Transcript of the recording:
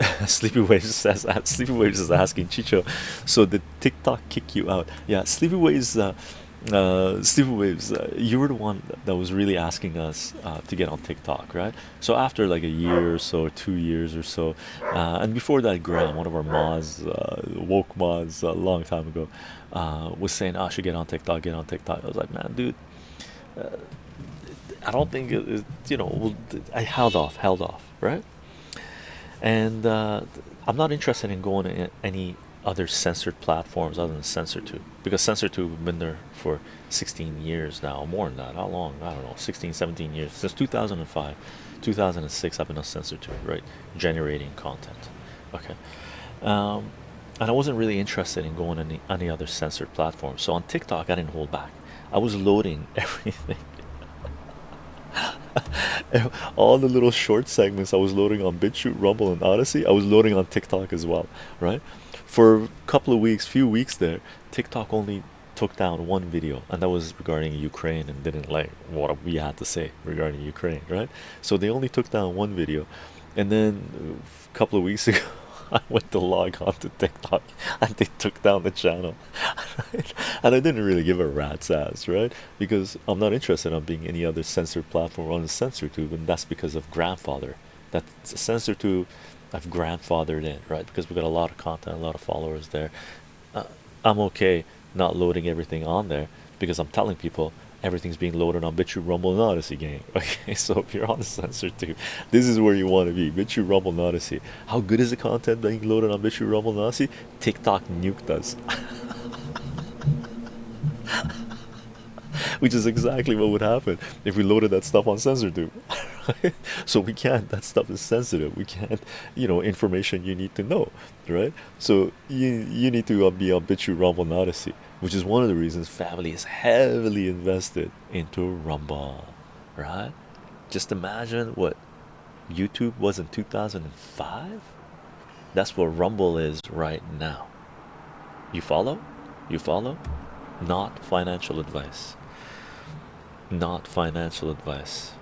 Sleepy Waves says Sleepy Waves is asking Chicho, so did TikTok kick you out? Yeah, Sleepy Waves, uh, uh, Sleepy Waves, uh, you were the one that was really asking us uh, to get on TikTok, right? So after like a year or so, two years or so, uh, and before that, Graham, one of our mods, uh, woke mods, a long time ago, uh, was saying, "I should get on TikTok, get on TikTok." I was like, "Man, dude." I don't think it, you know. I held off, held off, right? And uh, I'm not interested in going to any other censored platforms other than CensorTube because CensorTube have been there for 16 years now, more than that. How long? I don't know, 16, 17 years since 2005, 2006. I've been on CensorTube, right? Generating content. Okay. Um, and I wasn't really interested in going any any other censored platform. So on TikTok, I didn't hold back. I was loading everything. all the little short segments I was loading on BitChute, Rumble, and Odysee, I was loading on TikTok as well, right? For a couple of weeks, few weeks there, TikTok only took down one video, and that was regarding Ukraine and didn't like what we had to say regarding Ukraine, right? So they only took down one video, and then a couple of weeks ago. I went to log on to TikTok and they took down the channel. and I didn't really give a rat's ass, right? Because I'm not interested in being any other censored platform on CensorTube, and that's because of grandfather. That's a CensorTube I've grandfathered in, right? Because we've got a lot of content, a lot of followers there. Uh, I'm okay not loading everything on there because I'm telling people everything's being loaded on BitChute, Rumble, and Odysee gang. Okay, so if you're on the CensorTube, this is where you want to be. BitChute, Rumble, and Odysee. How good is the content being loaded on BitChute, Rumble, and Odysee? TikTok nuked us. Which is exactly what would happen if we loaded that stuff on sensor CensorTube. so we can't. That stuff is sensitive. We can't. You know, information you need to know, right? So you you need to uh, be on BitChute, Rumble, Odysee which is one of the reasons family is heavily invested into Rumble, right? Just imagine what YouTube was in 2005. That's what Rumble is right now. You follow? You follow? Not financial advice. Not financial advice.